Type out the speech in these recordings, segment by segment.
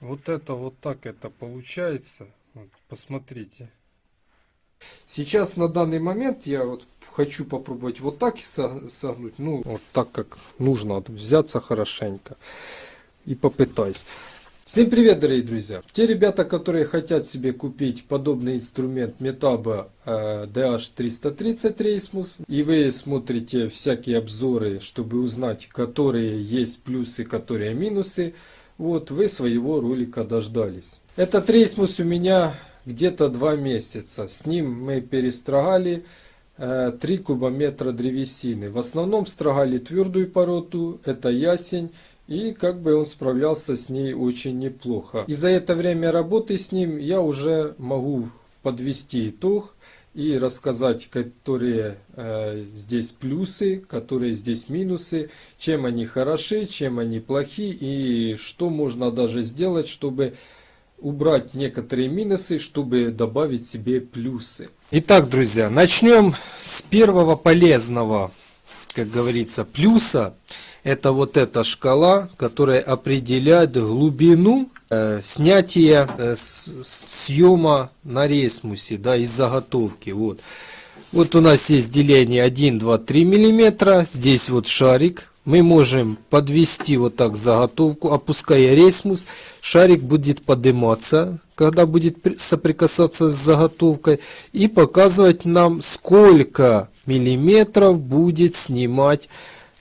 Вот это вот так это получается. Вот, посмотрите. Сейчас на данный момент я вот хочу попробовать вот так со- согнуть. Ну, вот так как нужно. Взяться хорошенько. И попытаюсь. Всем привет, дорогие друзья! Те ребята, которые хотят себе купить подобный инструмент Metabo э, DH330 Reismus, и вы смотрите всякие обзоры, чтобы узнать, которые есть плюсы, которые минусы, вот вы своего ролика дождались. Этот Reismus у меня где-то два месяца. С ним мы перестрогали э, 3 кубометра древесины. В основном строгали твердую породу, это ясень. И как бы он справлялся с ней очень неплохо. И за это время работы с ним я уже могу подвести итог и рассказать, которые э, здесь плюсы, которые здесь минусы, чем они хороши, чем они плохи и что можно даже сделать, чтобы убрать некоторые минусы, чтобы добавить себе плюсы. Итак, друзья, начнем с первого полезного, как говорится, плюса. Это вот эта шкала, которая определяет глубину э, снятия э, с- с- съема на рейсмусе, да, из заготовки. Вот. Вот у нас есть деление 1, 2, 3 миллиметра. Здесь вот шарик. Мы можем подвести вот так заготовку, опуская рейсмус. Шарик будет подниматься, когда будет при- соприкасаться с заготовкой. И показывать нам, сколько миллиметров будет снимать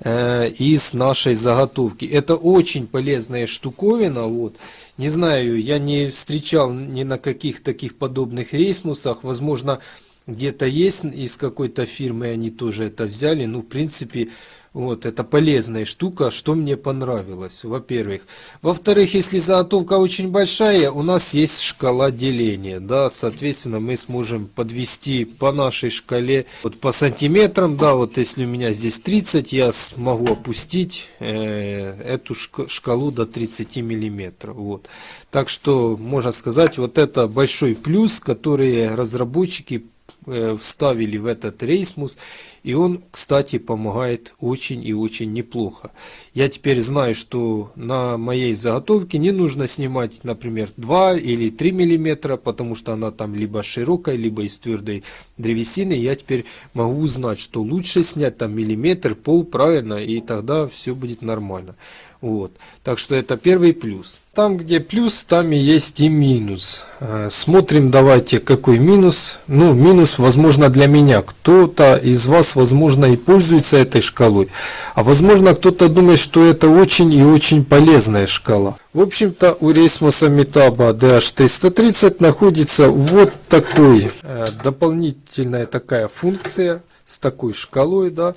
из нашей заготовки. Это очень полезная штуковина. Вот. Не знаю, я не встречал ни на каких таких подобных рейсмусах. Возможно, где-то есть из какой-то фирмы они тоже это взяли. Ну, в принципе, вот, это полезная штука, что мне понравилось, во-первых. Во-вторых, если заготовка очень большая, у нас есть шкала деления, да, соответственно, мы сможем подвести по нашей шкале, вот по сантиметрам, да, вот если у меня здесь 30, я смогу опустить э, эту шка- шкалу до 30 миллиметров, вот. Так что, можно сказать, вот это большой плюс, который разработчики вставили в этот рейсмус, и он, кстати, помогает очень и очень неплохо. Я теперь знаю, что на моей заготовке не нужно снимать, например, 2 или 3 миллиметра, потому что она там либо широкая, либо из твердой древесины. Я теперь могу узнать, что лучше снять там миллиметр, пол, правильно, и тогда все будет нормально. Вот. Так что это первый плюс. Там, где плюс, там и есть и минус. Э, Смотрим, давайте, какой минус. Ну, минус, возможно, для меня. Кто-то из вас, возможно, и пользуется этой шкалой. А возможно, кто-то думает, что это очень и очень полезная шкала. В общем-то, у рейсмоса Metabo DH330 находится вот такой э, дополнительная такая функция с такой шкалой, да,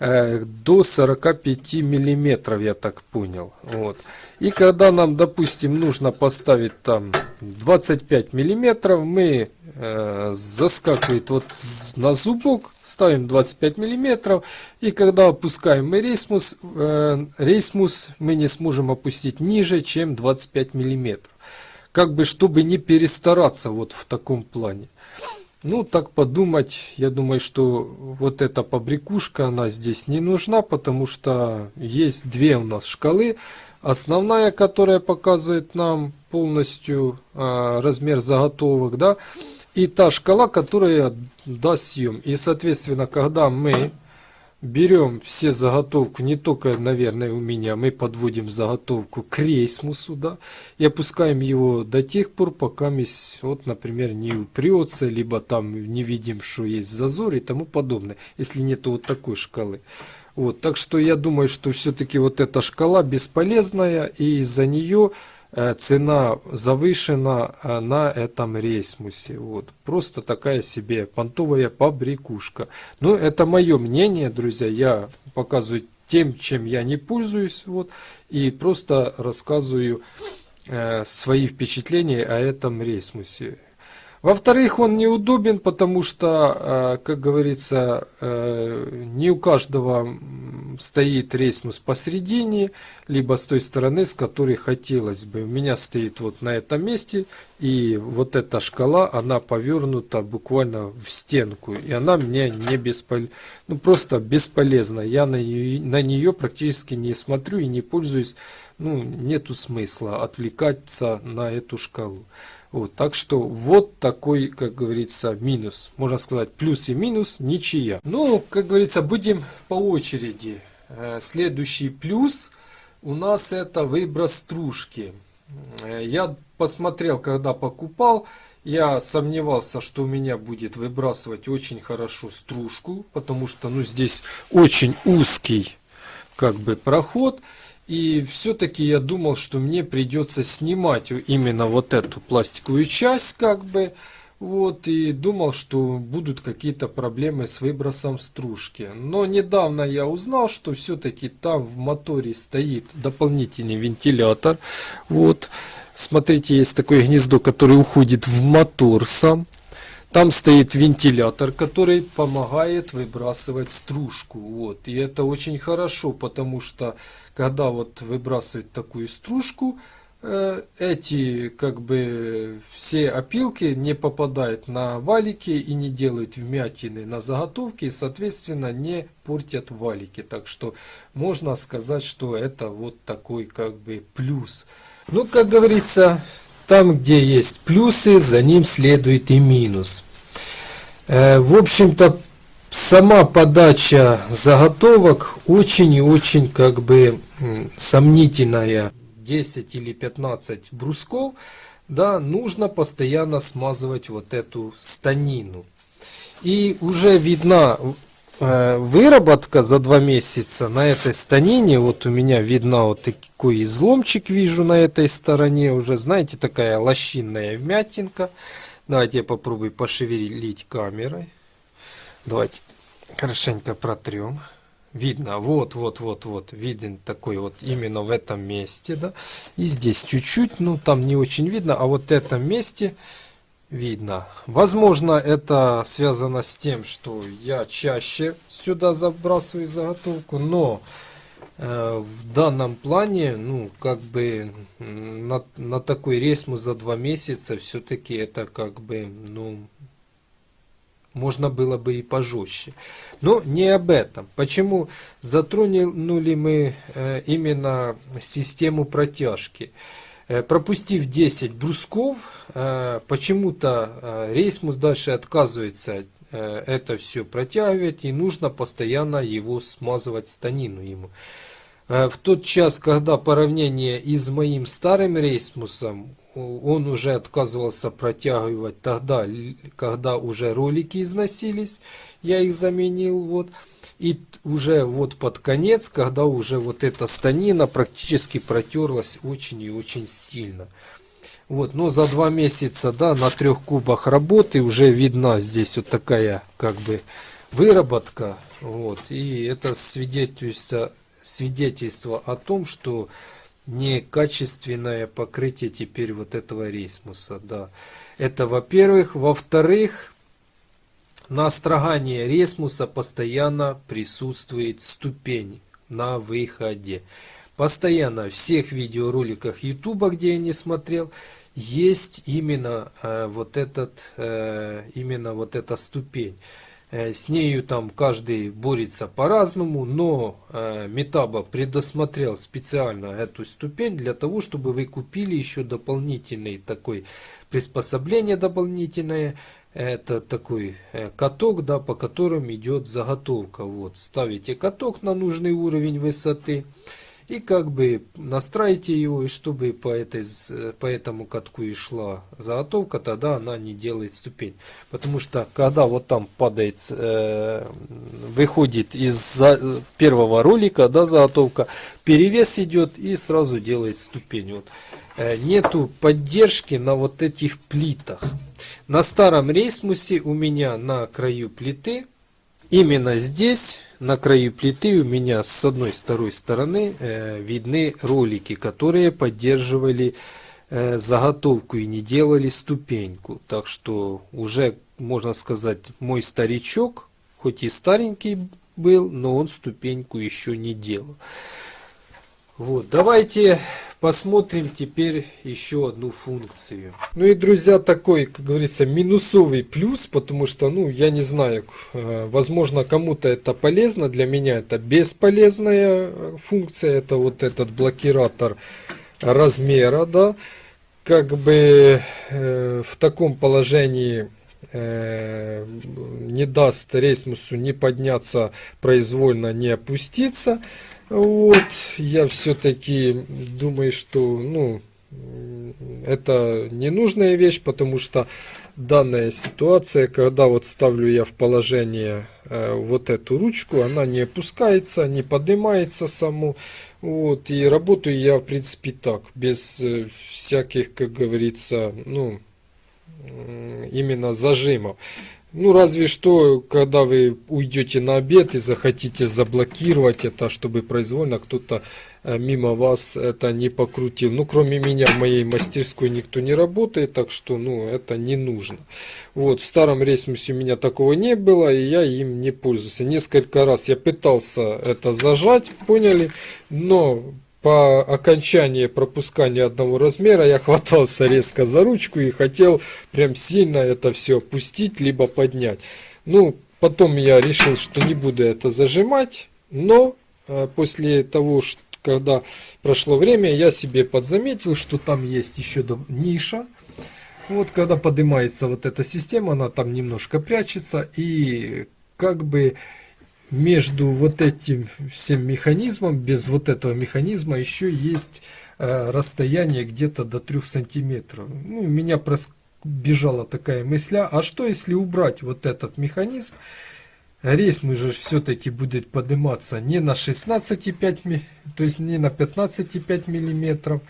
до 45 миллиметров, я так понял. Вот. И когда нам, допустим, нужно поставить там 25 миллиметров, мы э, заскакивает вот на зубок, ставим 25 миллиметров, и когда опускаем мы рейсмус, э, рейсмус мы не сможем опустить ниже, чем 25 миллиметров. Как бы, чтобы не перестараться вот в таком плане. Ну, так подумать, я думаю, что вот эта побрякушка, она здесь не нужна, потому что есть две у нас шкалы. Основная, которая показывает нам полностью а, размер заготовок, да, и та шкала, которая даст съем. И, соответственно, когда мы берем все заготовку, не только, наверное, у меня, мы подводим заготовку к рейсмусу, да, и опускаем его до тех пор, пока месь, вот, например, не упрется, либо там не видим, что есть зазор и тому подобное, если нет вот такой шкалы. Вот, так что я думаю, что все-таки вот эта шкала бесполезная, и из-за нее цена завышена э, на этом рейсмусе. Вот. Просто такая себе понтовая побрякушка. Но это мое мнение, друзья. Я показываю тем, чем я не пользуюсь. Вот, и просто рассказываю э, свои впечатления о этом рейсмусе. Во-вторых, он неудобен, потому что, э, как говорится, э, не у каждого стоит рейсмус посередине, либо с той стороны, с которой хотелось бы. У меня стоит вот на этом месте, и вот эта шкала, она повернута буквально в стенку, и она мне не беспол... ну просто бесполезна. Я на нее, на нее практически не смотрю и не пользуюсь, ну нету смысла отвлекаться на эту шкалу. Вот, так что вот такой, как говорится, минус. Можно сказать, плюс и минус, ничья. Ну, как говорится, будем по очереди. Э, следующий плюс у нас это выброс стружки. Э, я посмотрел, когда покупал, я сомневался, что у меня будет выбрасывать очень хорошо стружку, потому что ну, здесь очень узкий как бы проход. И все-таки я думал, что мне придется снимать именно вот эту пластиковую часть, как бы, вот, и думал, что будут какие-то проблемы с выбросом стружки. Но недавно я узнал, что все-таки там в моторе стоит дополнительный вентилятор. Вот, смотрите, есть такое гнездо, которое уходит в мотор сам. Там стоит вентилятор, который помогает выбрасывать стружку. Вот. И это очень хорошо, потому что когда вот выбрасывать такую стружку, эти как бы все опилки не попадают на валики и не делают вмятины на заготовке и соответственно не портят валики. Так что можно сказать, что это вот такой как бы плюс. Ну, как говорится, там, где есть плюсы, за ним следует и минус. Э, в общем-то, сама подача заготовок очень и очень как бы сомнительная. 10 или 15 брусков, да, нужно постоянно смазывать вот эту станину. И уже видна э, выработка за два месяца на этой станине. Вот у меня видна вот такой изломчик вижу на этой стороне. Уже, знаете, такая лощинная вмятинка. Давайте я попробую пошевелить камерой. Давайте хорошенько протрем. Видно, вот, вот, вот, вот, виден такой вот именно в этом месте, да. И здесь чуть-чуть, ну там не очень видно, а вот этом месте видно. Возможно, это связано с тем, что я чаще сюда забрасываю заготовку, но э, в данном плане, ну, как бы на, на такой рейсмус за два месяца все-таки это как бы, ну, можно было бы и пожестче. Но не об этом. Почему затронули мы э, именно систему протяжки? Э, пропустив 10 брусков, э, почему-то рейсмус дальше отказывается это все протягивать, и нужно постоянно его смазывать станину ему. В тот час, когда поравнение и с моим старым рейсмусом он уже отказывался протягивать тогда, когда уже ролики износились, я их заменил, вот. И уже вот под конец, когда уже вот эта станина практически протерлась очень и очень сильно. Вот, но за два месяца, да, на трех кубах работы уже видна здесь вот такая, как бы, выработка. Вот, и это свидетельство, свидетельство о том, что некачественное покрытие теперь вот этого рейсмуса. Да. Это во-первых. Во-вторых, на строгании рейсмуса постоянно присутствует ступень на выходе. Постоянно в всех видеороликах YouTube, где я не смотрел, есть именно э, вот этот, э, именно вот эта ступень. Э, с нею там каждый борется по-разному, но э, Метаба предусмотрел специально эту ступень для того, чтобы вы купили еще дополнительный такой приспособление дополнительное. Это такой э, каток, да, по которым идет заготовка. Вот, ставите каток на нужный уровень высоты и как бы настраивайте его, и чтобы по, этой, по этому катку и шла заготовка, тогда она не делает ступень. Потому что когда вот там падает, э, выходит из первого ролика, да, заготовка, перевес идет и сразу делает ступень. Вот. Э, нету поддержки на вот этих плитах. На старом рейсмусе у меня на краю плиты, именно здесь на краю плиты у меня с одной второй стороны э, видны ролики, которые поддерживали э, заготовку и не делали ступеньку. Так что уже, можно сказать, мой старичок, хоть и старенький был, но он ступеньку еще не делал. Вот, давайте посмотрим теперь еще одну функцию. Ну и, друзья, такой, как говорится, минусовый плюс, потому что, ну, я не знаю, э, возможно, кому-то это полезно, для меня это бесполезная э, функция, это вот этот блокиратор размера, да, как бы э, в таком положении э, не даст рейсмусу не подняться произвольно, не опуститься. Вот, я все-таки думаю, что, ну, это ненужная вещь, потому что данная ситуация, когда вот ставлю я в положение э, вот эту ручку, она не опускается, не поднимается саму. Вот, и работаю я, в принципе, так, без э, всяких, как говорится, ну, именно зажимов. Ну, разве что, когда вы уйдете на обед и захотите заблокировать это, чтобы произвольно кто-то э, мимо вас это не покрутил. Ну, кроме меня в моей мастерской никто не работает, так что, ну, это не нужно. Вот, в старом рейсмусе у меня такого не было, и я им не пользовался. Несколько раз я пытался это зажать, поняли, но по окончании пропускания одного размера я хватался резко за ручку и хотел прям сильно это все опустить, либо поднять. Ну, потом я решил, что не буду это зажимать, но э, после того, что, когда прошло время, я себе подзаметил, что там есть еще ниша. Вот когда поднимается вот эта система, она там немножко прячется и как бы между вот этим всем механизмом, без вот этого механизма еще есть э, расстояние где-то до 3 сантиметров. Ну, меня бежала такая мысля, а что если убрать вот этот механизм, рейс мы же все-таки будет подниматься не на 16,5, то есть не на 15,5 миллиметров,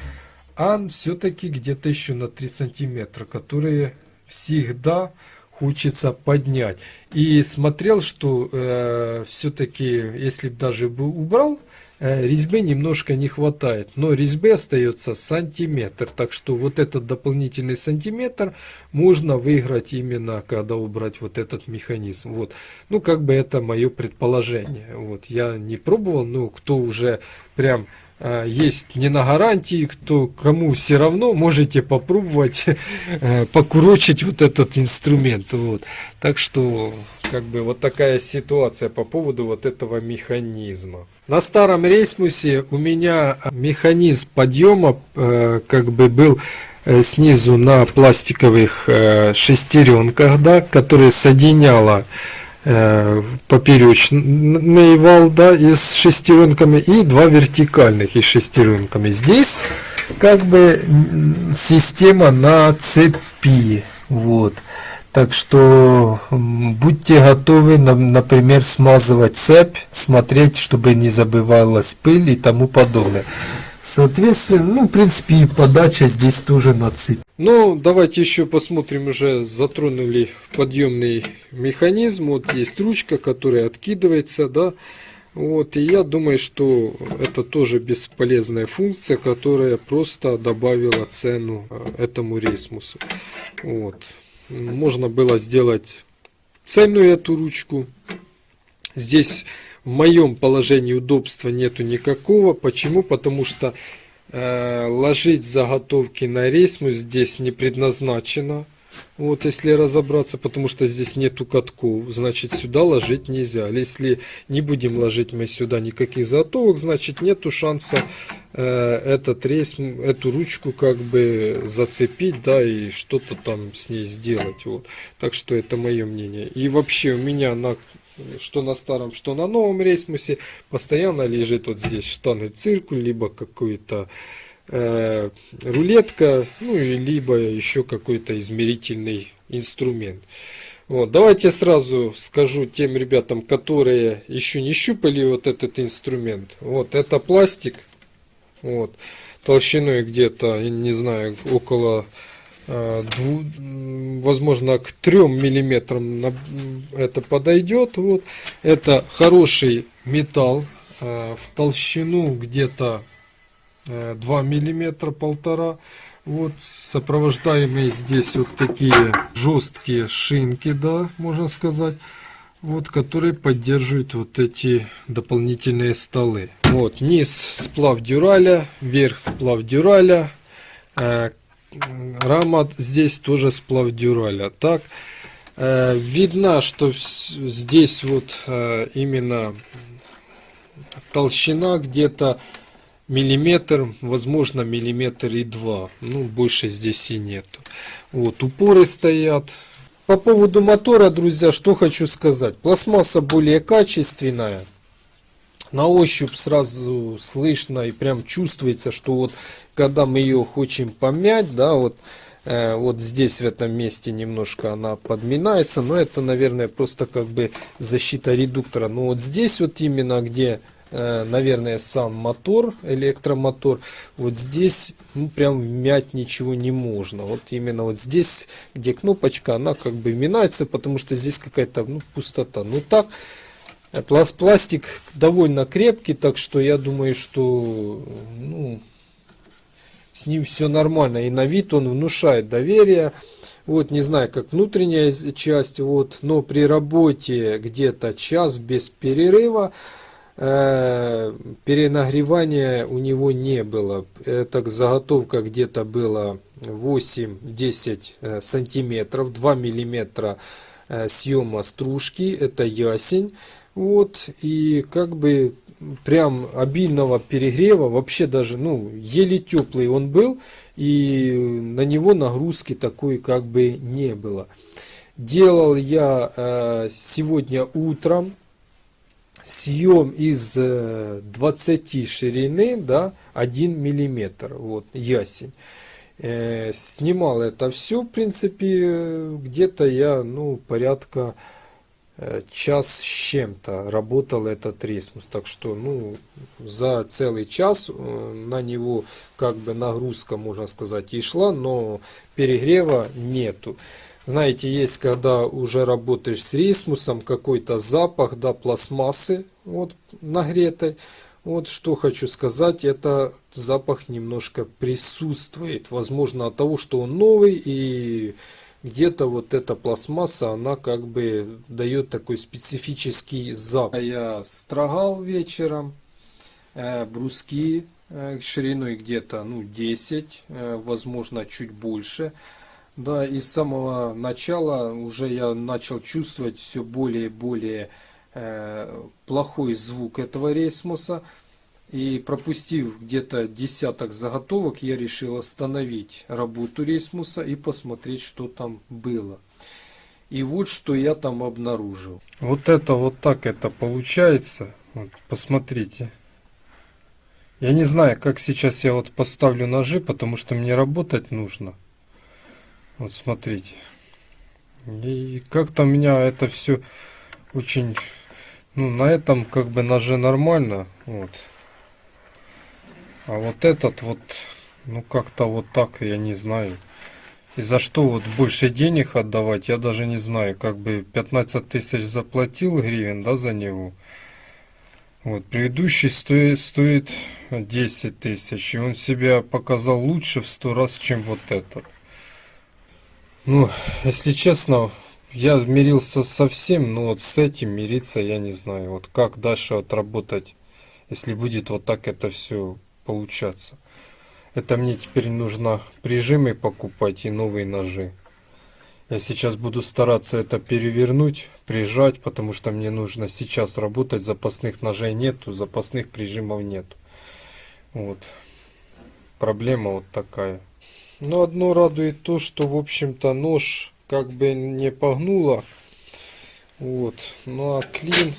а все-таки где-то еще на 3 сантиметра, которые всегда хочется поднять. И смотрел, что э, все-таки, если бы даже бы убрал, э, резьбы немножко не хватает. Но резьбы остается сантиметр. Так что вот этот дополнительный сантиметр можно выиграть именно, когда убрать вот этот механизм. Вот. Ну, как бы это мое предположение. Вот. Я не пробовал, но кто уже прям есть не на гарантии, кто кому все равно, можете попробовать э, покурочить вот этот инструмент. Вот. Так что, как бы вот такая ситуация по поводу вот этого механизма. На старом рейсмусе у меня механизм подъема э, как бы был снизу на пластиковых шестеренках, да, которые соединяла Э, поперечный вал да, и с шестеренками и два вертикальных и шестеренками. Здесь как бы система на цепи. Вот. Так что будьте готовы, например, смазывать цепь, смотреть, чтобы не забывалась пыль и тому подобное. Соответственно, ну, в принципе, и подача здесь тоже на цепь. Ну, давайте еще посмотрим, уже затронули подъемный механизм. Вот есть ручка, которая откидывается, да. Вот, и я думаю, что это тоже бесполезная функция, которая просто добавила цену э, этому рейсмусу. Вот. Можно было сделать цельную эту ручку. Здесь в моем положении удобства нету никакого. Почему? Потому что э, ложить заготовки на рейсмус здесь не предназначено. Вот если разобраться, потому что здесь нету катков, значит сюда ложить нельзя. Если не будем ложить мы сюда никаких заготовок, значит нету шанса э, этот рейс, эту ручку как бы зацепить, да, и что-то там с ней сделать. Вот. Так что это мое мнение. И вообще у меня на что на старом, что на новом рейсмусе, постоянно лежит вот здесь штаны циркуль, либо какой-то э, рулетка, ну и либо еще какой-то измерительный инструмент. Вот, давайте сразу скажу тем ребятам, которые еще не щупали вот этот инструмент. Вот, это пластик, вот, толщиной где-то, не знаю, около возможно к 3 миллиметрам это подойдет вот это хороший металл э, в толщину где-то 2 э, миллиметра полтора вот сопровождаемые здесь вот такие жесткие шинки да можно сказать вот, который поддерживает вот эти дополнительные столы. Вот, низ сплав дюраля, верх сплав дюраля, э, рама здесь тоже сплав дюраля. Так, э, видно, что здесь вот э, именно толщина где-то миллиметр, возможно миллиметр и два. Ну, больше здесь и нету. Вот, упоры стоят. По поводу мотора, друзья, что хочу сказать. Пластмасса более качественная. На ощупь сразу слышно и прям чувствуется, что вот когда мы ее хотим помять, да, вот, э, вот здесь в этом месте немножко она подминается, но это, наверное, просто как бы защита редуктора. Но вот здесь вот именно, где Э, наверное, сам мотор, электромотор. Вот здесь ну, прям мять ничего не можно. Вот именно вот здесь, где кнопочка, она как бы минается, потому что здесь какая-то ну, пустота. Ну так, э, пластик довольно крепкий, так что я думаю, что ну, с ним все нормально. И на вид он внушает доверие. Вот, не знаю, как внутренняя часть, вот, но при работе где-то час без перерыва, Э, перенагревания у него не было. Это заготовка где-то было 8-10 э, сантиметров, 2 миллиметра э, съема стружки, это ясень. Вот, и как бы прям обильного перегрева, вообще даже, ну, еле теплый он был, и на него нагрузки такой как бы не было. Делал я сегодня утром, съем из 20 э, ширины, да, 1 миллиметр, вот, ясень. Э, снимал это все, в принципе, где-то я, ну, порядка э, час с чем-то работал этот ресмус. Так что, ну, за целый час на него как бы нагрузка, можно сказать, и шла, но перегрева нету. Знаете, есть, когда уже работаешь с рисмусом, какой-то запах, да, пластмассы, вот, нагретой. Вот что хочу сказать, это запах немножко присутствует. Возможно от того, что он новый и где-то вот эта пластмасса, она как бы дает такой специфический запах. Я строгал вечером э, бруски э, шириной где-то ну 10, э, возможно чуть больше. Да, и с самого начала уже я начал чувствовать все более и более э, плохой звук этого рейсмуса. И пропустив где-то десяток заготовок, я решил остановить работу рейсмуса и посмотреть, что там было. И вот что я там обнаружил. Вот это вот так это получается. Вот, посмотрите. Я не знаю, как сейчас я вот поставлю ножи, потому что мне работать нужно. Вот смотрите. И как-то у меня это все очень... Ну, на этом как бы ноже нормально. Вот. А вот этот вот, ну как-то вот так, я не знаю. И за что вот больше денег отдавать, я даже не знаю. Как бы 15 тысяч заплатил гривен, да, за него. Вот, предыдущий стоит, стоит 10 тысяч. И он себя показал лучше в 100 раз, чем вот этот. Ну, если честно, я мирился со всем, но вот с этим мириться я не знаю. Вот как дальше отработать, если будет вот так это все получаться. Это мне теперь нужно прижимы покупать и новые ножи. Я сейчас буду стараться это перевернуть, прижать, потому что мне нужно сейчас работать. Запасных ножей нету, запасных прижимов нету. Вот. Проблема вот такая. Но одно радует то, что, в общем-то, нож как бы не погнуло. Вот. Ну а клин,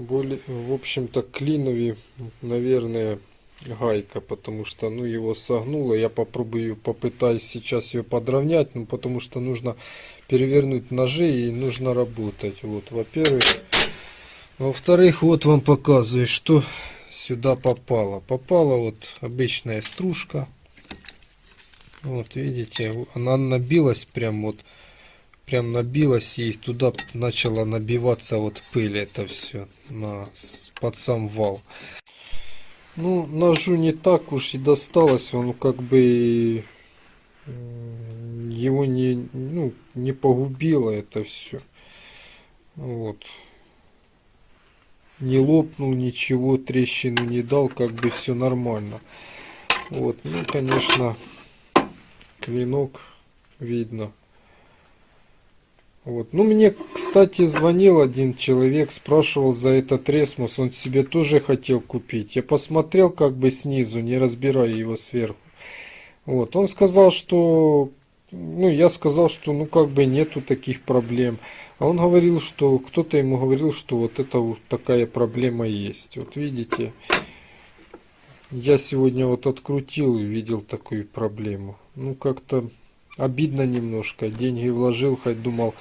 более, в общем-то, клинове, наверное, гайка, потому что, ну, его согнуло. Я попробую, попытаюсь сейчас ее подровнять, ну, потому что нужно перевернуть ножи и нужно работать. Вот, во-первых. Во-вторых, вот вам показываю, что сюда попало. Попала вот обычная стружка. Вот видите, она набилась прям вот, прям набилась и туда начала набиваться вот пыль это все на, под сам вал. Ну, ножу не так уж и досталось, он как бы его не, ну, не погубило это все. Вот. Не лопнул ничего, трещину не дал, как бы все нормально. Вот, ну, конечно, клинок видно. Вот. Ну, мне, кстати, звонил один человек, спрашивал за этот ресмус, он себе тоже хотел купить. Я посмотрел как бы снизу, не разбирая его сверху. Вот. Он сказал, что... Ну, я сказал, что ну как бы нету таких проблем. А он говорил, что кто-то ему говорил, что вот это вот такая проблема есть. Вот видите, я сегодня вот открутил и видел такую проблему. Ну, как-то обидно немножко. Деньги вложил, хоть думал,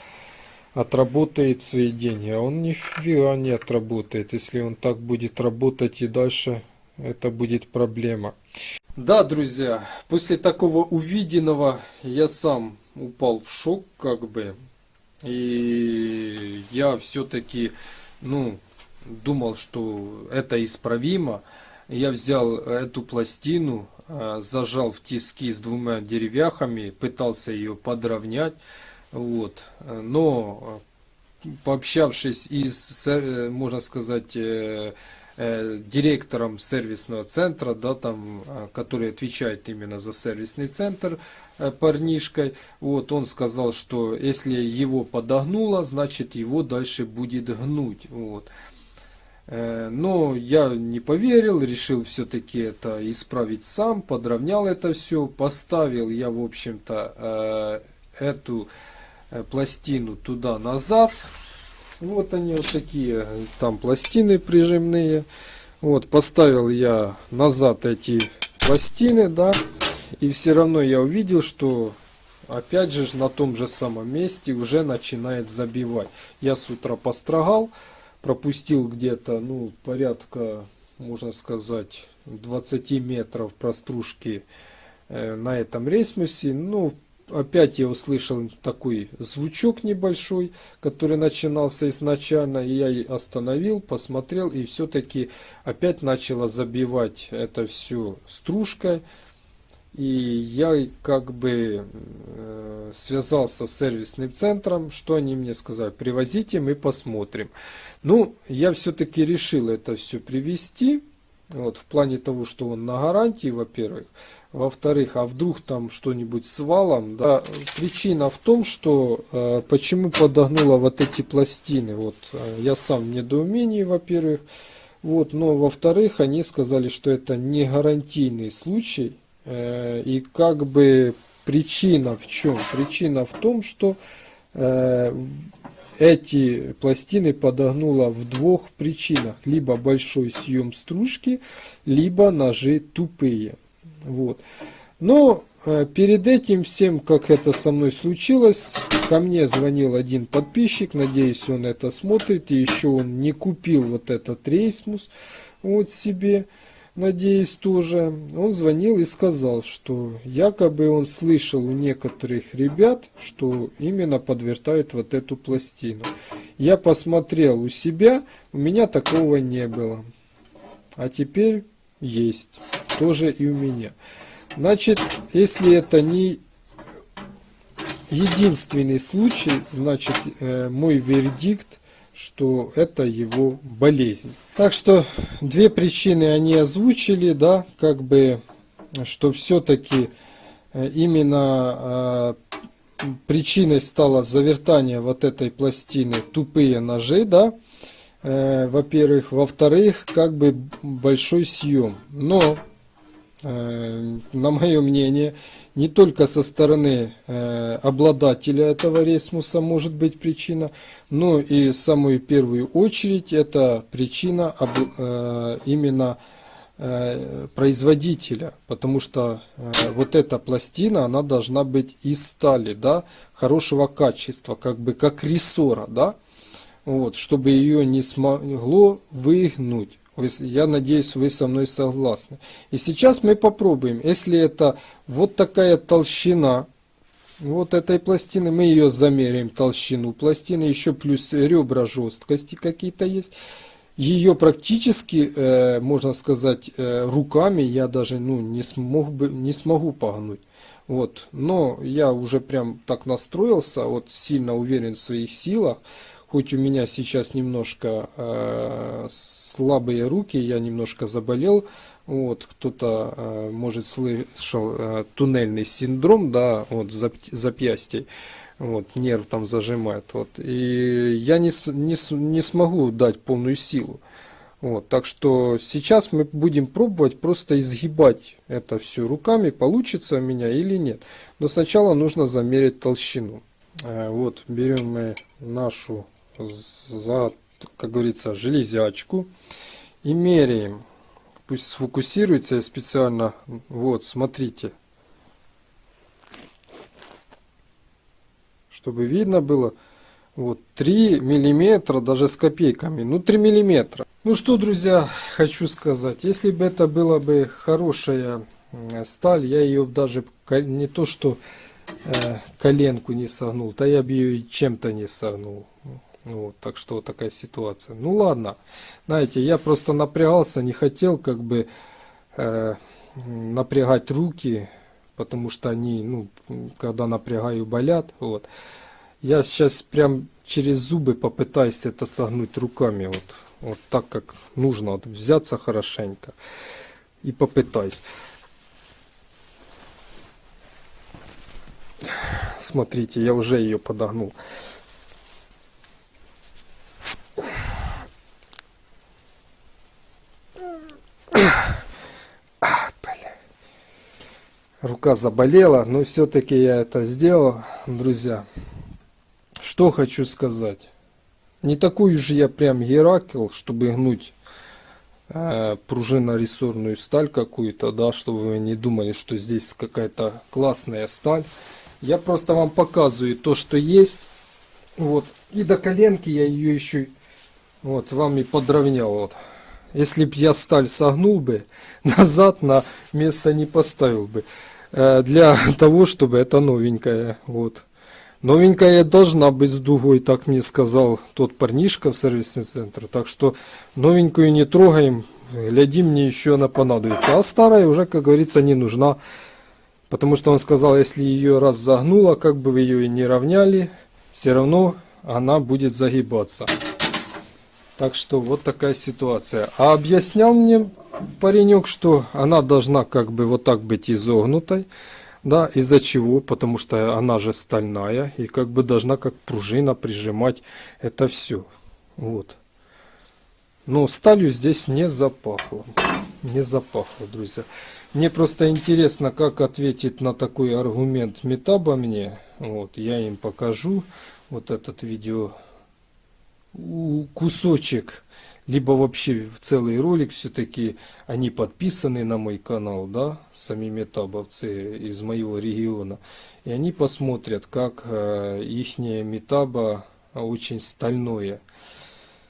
отработает свои деньги. А он нифига не отработает. Если он так будет работать и дальше, это будет проблема. Да, друзья, после такого увиденного я сам упал в шок, как бы. И я все-таки, ну, думал, что это исправимо. Я взял эту пластину, зажал в тиски с двумя деревяхами, пытался ее подровнять. Вот. Но пообщавшись и с, э, можно сказать, э, э, директором сервисного центра, да, там, который отвечает именно за сервисный центр, парнишкой, вот, он сказал, что если его подогнуло, значит его дальше будет гнуть, вот. Но я не поверил, решил все-таки это исправить сам, подровнял это все, поставил я, в общем-то, эту Э, пластину туда-назад. Вот они вот такие, там пластины прижимные. Вот, поставил я назад эти пластины, да, и все равно я увидел, что опять же на том же самом месте уже начинает забивать. Я с утра построгал, пропустил где-то, ну, порядка, можно сказать, 20 метров простружки э, на этом рейсмусе. Ну, опять я услышал такой звучок небольшой, который начинался изначально, и я остановил, посмотрел, и все-таки опять начала забивать это все стружкой. И я как бы э, связался с сервисным центром, что они мне сказали, привозите, мы посмотрим. Ну, я все-таки решил это все привезти, вот, в плане того, что он на гарантии, во-первых. Во-вторых, а вдруг там что-нибудь с валом? Да? Причина в том, что э, почему подогнула вот эти пластины. Вот э, я сам в недоумении, во-первых. Вот, но во-вторых, они сказали, что это не гарантийный случай. Э, и как бы причина в чем? Причина в том, что э, эти пластины подогнула в двух причинах. Либо большой съем стружки, либо ножи тупые. Вот. Но э, перед этим всем, как это со мной случилось, ко мне звонил один подписчик, надеюсь, он это смотрит, и еще он не купил вот этот рейсмус вот себе, надеюсь, тоже. Он звонил и сказал, что якобы он слышал у некоторых ребят, что именно подвертают вот эту пластину. Я посмотрел у себя, у меня такого не было. А теперь есть. Тоже и у меня. Значит, если это не единственный случай, значит, э, мой вердикт, что это его болезнь. Так что две причины они озвучили, да, как бы, что все-таки э, именно э, причиной стало завертание вот этой пластины тупые ножи, да, э, во-первых. Во-вторых, как бы большой съем. Но, на мое мнение, не только со стороны э, обладателя этого ресмуса может быть причина, но и самую первую очередь это причина э, именно э, производителя, потому что э, вот эта пластина, она должна быть из стали, да, хорошего качества, как бы как рессора, да, вот, чтобы ее не смогло выгнуть. Я надеюсь, вы со мной согласны. И сейчас мы попробуем. Если это вот такая толщина вот этой пластины, мы ее замеряем, толщину пластины, еще плюс ребра жесткости какие-то есть. Ее практически, э, можно сказать, э, руками я даже ну, не, смог бы, не смогу погнуть. Вот. Но я уже прям так настроился, вот сильно уверен в своих силах. Хоть у меня сейчас немножко э, слабые руки, я немножко заболел, вот, кто-то, э, может, слышал э, туннельный синдром, да, вот, зап запястье, вот, нерв там зажимает, вот, и я не, не, не смогу дать полную силу. Вот, так что сейчас мы будем пробовать просто изгибать это все руками, получится у меня или нет. Но сначала нужно замерить толщину. Э, вот, берем мы нашу, за, как говорится, железячку и меряем. Пусть сфокусируется я специально. Вот, смотрите. Чтобы видно было. Вот 3 миллиметра, даже с копейками. Ну 3 миллиметра. Ну что, друзья, хочу сказать. Если бы это была бы хорошая сталь, я ее даже не то что э, коленку не согнул, то я бы ее чем-то не согнул. Вот, так что такая ситуация. Ну ладно, знаете, я просто напрягался, не хотел как бы э, напрягать руки, потому что они, ну, когда напрягаю, болят. Вот. Я сейчас прям через зубы попытаюсь это согнуть руками, вот, вот так как нужно, вот взяться хорошенько и попытаюсь. Смотрите, я уже ее подогнул. Рука заболела, но все-таки я это сделал, друзья. Что хочу сказать. Не такой же я прям Геракл, чтобы гнуть э, пружинно-рессорную сталь какую-то, да, чтобы вы не думали, что здесь какая-то классная сталь. Я просто вам показываю то, что есть. Вот. И до коленки я ее еще вот вам и подровнял. Вот. Если б я сталь согнул бы, назад на место не поставил бы. Э, для того, чтобы это новенькая. Вот. Новенькая должна быть с дугой, так мне сказал тот парнишка в сервисный центр. Так что новенькую не трогаем, глядим, мне еще она понадобится. А старая уже, как говорится, не нужна. Потому что он сказал, если ее раз загнула, как бы вы ее и не равняли, все равно она будет загибаться. Так что вот такая ситуация. А объяснял мне паренек, что она должна как бы вот так быть изогнутой. Да, из-за чего? Потому что она же стальная и как бы должна как пружина прижимать это все. Вот. Но сталью здесь не запахло. Не запахло, друзья. Мне просто интересно, как ответит на такой аргумент Метаба мне. Вот, я им покажу вот этот видео кусочек либо вообще в целый ролик все-таки они подписаны на мой канал, да, сами метабовцы из моего региона. И они посмотрят, как э, ихняя метаба очень стальное.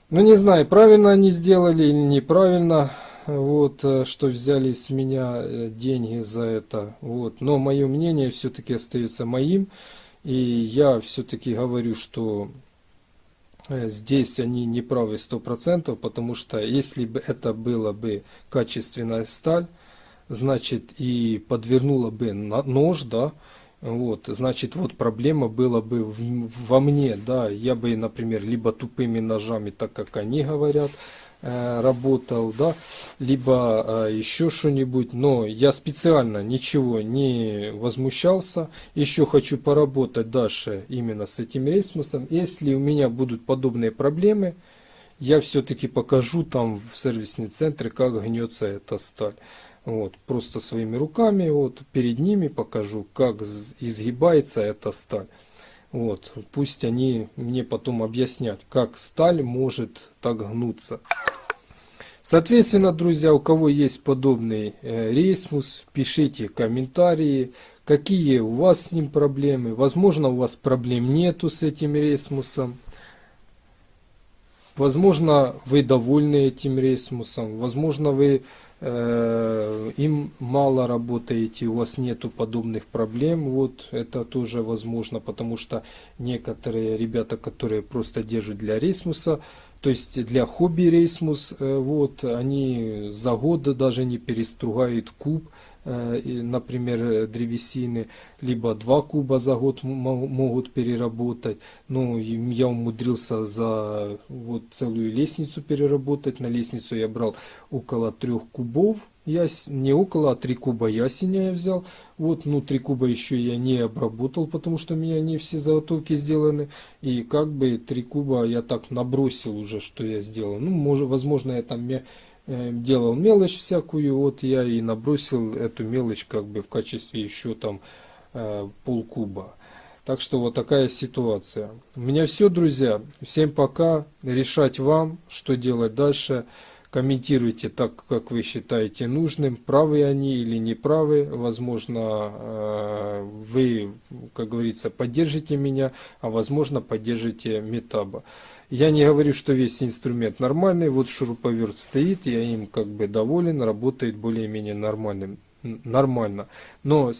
Ну не знаю, правильно они сделали или неправильно, вот, э, что взяли с меня э, деньги за это. Вот. Но мое мнение все-таки остается моим. И я все-таки говорю, что здесь они не правы 100%, потому что если бы это была бы качественная сталь, значит и подвернула бы нож, да, вот, значит, вот проблема была бы во мне, да, я бы, например, либо тупыми ножами, так как они говорят, Э, работал, да, либо э, еще что-нибудь, но я специально ничего не возмущался, еще хочу поработать дальше именно с этим рейсмусом, если у меня будут подобные проблемы, я все-таки покажу там в сервисный центре, как гнется эта сталь. Вот, просто своими руками, вот, перед ними покажу, как изгибается эта сталь. Вот, пусть они мне потом объяснят, как сталь может так гнуться. Соответственно, друзья, у кого есть подобный э, рейсмус, пишите комментарии, какие у вас с ним проблемы. Возможно, у вас проблем нету с этим рейсмусом. Возможно, вы довольны этим рейсмусом. Возможно, вы э, им мало работаете, у вас нету подобных проблем. Вот это тоже возможно, потому что некоторые ребята, которые просто держат для рейсмуса, то есть для хобби рейсмус, э, вот, они за год даже не перестругают куб например, э, древесины, либо 2 куба за год мо- могут переработать. Ну, я умудрился за вот целую лестницу переработать. На лестницу я брал около 3 кубов. Яс... Не около, а 3 куба ясеня я взял. Вот, ну, 3 куба еще я не обработал, потому что у меня не все заготовки сделаны. И как бы 3 куба я так набросил уже, что я сделал. Ну, может, возможно, я там э, делал мелочь всякую, вот я и набросил эту мелочь как бы в качестве еще там э, полкуба. Так что вот такая ситуация. У меня все, друзья. Всем пока. Решать вам, что делать дальше. Комментируйте так, как вы считаете нужным, правы они или не правы. Возможно, э, вы, как говорится, поддержите меня, а возможно, поддержите Метаба. Я не говорю, что весь инструмент нормальный. Вот шуруповерт стоит, я им как бы доволен, работает более-менее нормальным н- нормально. Но,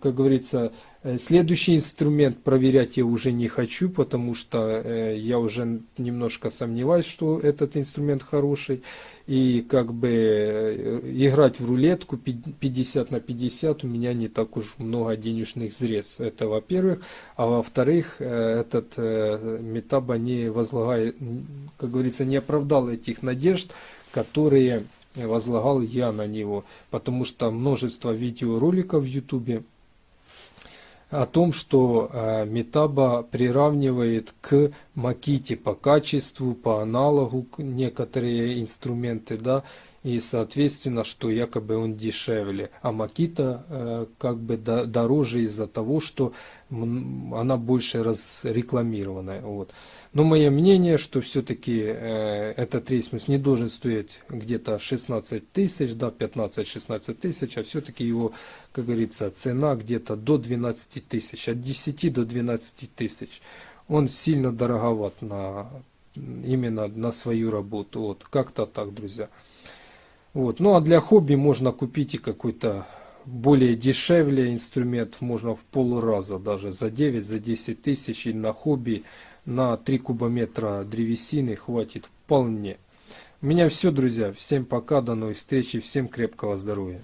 как говорится, следующий инструмент проверять я уже не хочу, потому что э, я уже немножко сомневаюсь, что этот инструмент хороший. И как бы э, играть в рулетку пи- 50 на 50 у меня не так уж много денежных средств. Это во-первых. А во-вторых, э, этот э, Метаба не возлагает, как говорится, не оправдал этих надежд, которые возлагал я на него, потому что множество видеороликов в Ютубе о том, что э, Метаба приравнивает к Маките по качеству, по аналогу некоторые инструменты, да, и соответственно, что якобы он дешевле, а Макита э, как бы до- дороже из-за того, что она больше разрекламированная, вот. Но мое мнение, что все-таки э, этот рейсмус не должен стоить где-то 16 тысяч, да, 15-16 тысяч, а все-таки его, как говорится, цена где-то до 12 тысяч, от 10 до 12 тысяч. Он сильно дороговат на, именно на свою работу. Вот, как-то так, друзья. Вот. Ну а для хобби можно купить и какой-то более дешевле инструмент, можно в полраза даже, за 9, за 10 тысяч и на хобби на 3 кубометра древесины хватит вполне. У меня все, друзья. Всем пока, до новых встреч и всем крепкого здоровья.